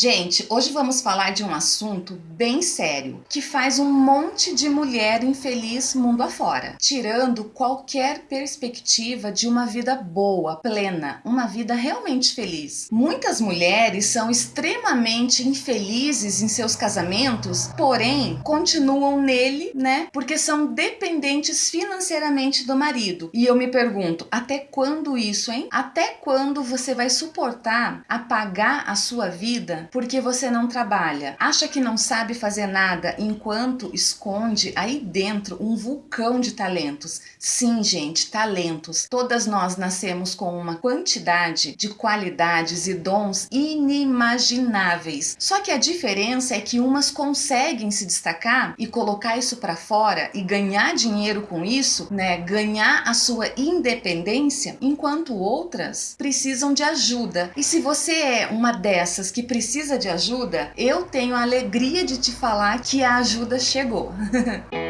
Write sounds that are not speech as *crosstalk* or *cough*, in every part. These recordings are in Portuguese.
Gente, hoje vamos falar de um assunto bem sério que faz um monte de mulher infeliz mundo afora, tirando qualquer perspectiva de uma vida boa, plena, uma vida realmente feliz. Muitas mulheres são extremamente infelizes em seus casamentos, porém continuam nele, né? Porque são dependentes financeiramente do marido. E eu me pergunto, até quando isso, hein? Até quando você vai suportar apagar a sua vida porque você não trabalha. Acha que não sabe fazer nada enquanto esconde aí dentro um vulcão de talentos. Sim, gente, talentos. Todas nós nascemos com uma quantidade de qualidades e dons inimagináveis. Só que a diferença é que umas conseguem se destacar e colocar isso para fora e ganhar dinheiro com isso, né? Ganhar a sua independência, enquanto outras precisam de ajuda. E se você é uma dessas que precisa precisa de ajuda, eu tenho a alegria de te falar que a ajuda chegou. *laughs*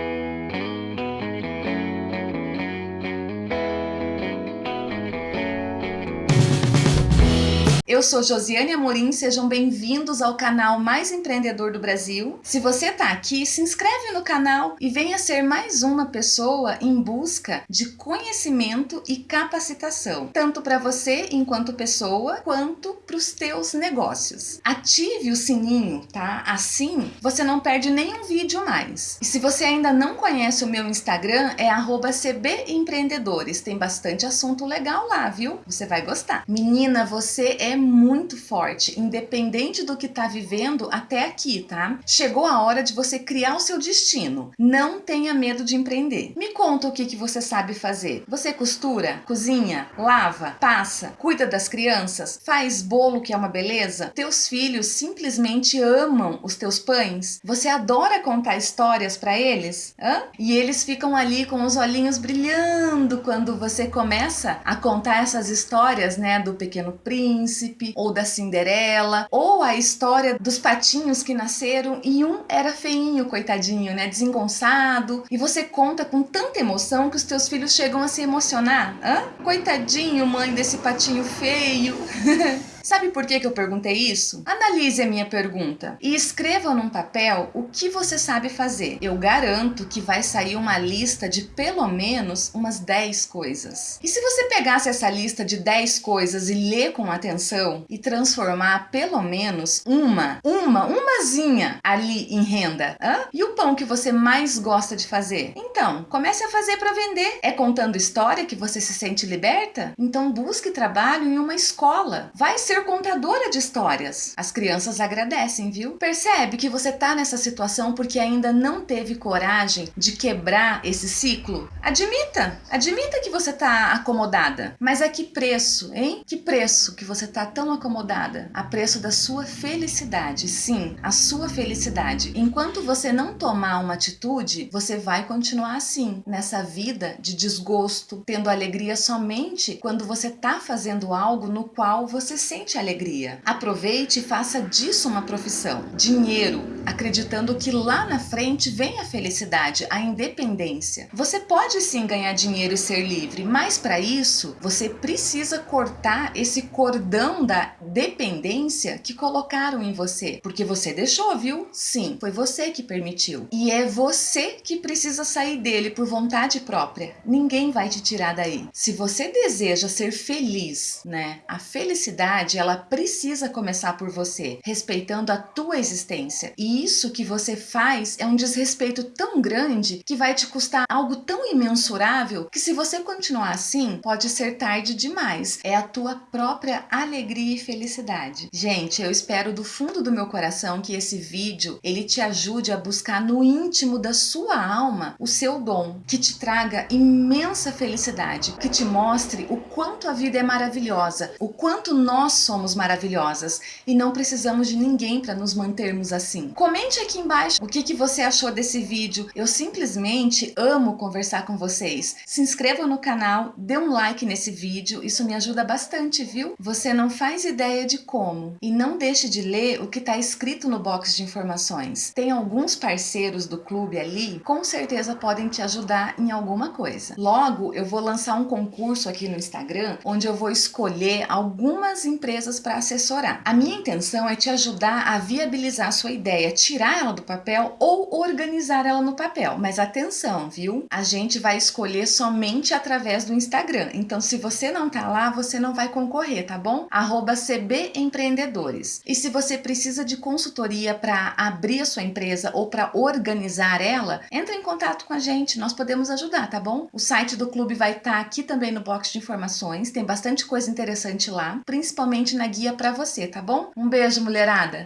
Eu sou Josiane Amorim, sejam bem-vindos ao canal mais empreendedor do Brasil. Se você está aqui, se inscreve no canal e venha ser mais uma pessoa em busca de conhecimento e capacitação, tanto para você enquanto pessoa, quanto para os teus negócios. Ative o sininho, tá? Assim você não perde nenhum vídeo mais. E se você ainda não conhece o meu Instagram, é @cbempreendedores. Tem bastante assunto legal lá, viu? Você vai gostar. Menina, você é muito forte, independente do que está vivendo até aqui, tá? Chegou a hora de você criar o seu destino. Não tenha medo de empreender. Me conta o que, que você sabe fazer. Você costura, cozinha, lava, passa, cuida das crianças, faz bolo que é uma beleza? Teus filhos simplesmente amam os teus pães? Você adora contar histórias para eles? Hã? E eles ficam ali com os olhinhos brilhando quando você começa a contar essas histórias, né, do Pequeno Príncipe, príncipe ou da Cinderela, ou a história dos patinhos que nasceram e um era feinho, coitadinho, né, desengonçado, e você conta com tanta emoção que os teus filhos chegam a se emocionar. Hã? Coitadinho, mãe desse patinho feio. *laughs* Sabe por que, eu perguntei isso? Analise a minha pergunta e escreva num papel o que você sabe fazer. Eu garanto que vai sair uma lista de pelo menos umas 10 coisas. E se você pegasse essa lista de 10 coisas e ler com atenção e transformar pelo menos uma, uma, umazinha ali em renda? Hã? E o pão que você mais gosta de fazer? Então, comece a fazer para vender. É contando história que você se sente liberta? Então busque trabalho em uma escola. Vai ser contadora de histórias. As crianças agradecem, viu? Percebe que você tá nessa situação porque ainda não teve coragem de quebrar esse ciclo? Admita, admita que você tá acomodada. Mas a que preço, hein? Que preço que você tá tão acomodada? A preço da sua felicidade. Sim, a sua felicidade. Enquanto você não tomar uma atitude, você vai continuar assim, nessa vida de desgosto, tendo alegria somente quando você tá fazendo algo no qual você sente sente alegria. Aproveite e faça disso uma profissão. Dinheiro, acreditando que lá na frente vem a felicidade, a independência. Você pode sim ganhar dinheiro e ser livre, mas para isso você precisa cortar esse cordão da dependência que colocaram em você. Porque você deixou, viu? Sim, foi você que permitiu. E é você que precisa sair dele por vontade própria. Ninguém vai te tirar daí. Se você deseja ser feliz, né? A felicidade ela precisa começar por você, respeitando a tua existência. E isso que você faz é um desrespeito tão grande que vai te custar algo tão imensurável que se você continuar assim, pode ser tarde demais. É a tua própria alegria e felicidade. Gente, eu espero do fundo do meu coração que esse vídeo ele te ajude a buscar no íntimo da sua alma o seu dom, que te traga imensa felicidade, que te mostre o quanto a vida é maravilhosa, o quanto nós somos maravilhosas e não precisamos de ninguém para nos mantermos assim. Comente aqui embaixo o que, que você achou desse vídeo. Eu simplesmente amo conversar com vocês. Se inscreva no canal, dê um like nesse vídeo, isso me ajuda bastante, viu? Você não faz ideia de como. E não deixe de ler o que está escrito no box de informações. Tem alguns parceiros do clube ali, com certeza podem te ajudar em alguma coisa. Logo, eu vou lançar um concurso aqui no Instagram, onde eu vou escolher algumas empresas empresas para assessorar. A minha intenção é te ajudar a viabilizar a sua ideia, tirar ela do papel ou organizar ela no papel. Mas atenção, viu? A gente vai escolher somente através do Instagram. Então, se você não tá lá, você não vai concorrer, tá bom? Arroba CB Empreendedores. E se você precisa de consultoria para abrir a sua empresa ou para organizar ela, entre em contato com a gente, nós podemos ajudar, tá bom? O site do clube vai estar tá aqui também no box de informações, tem bastante coisa interessante lá, principalmente na guia para você, tá bom? Um beijo, mulherada!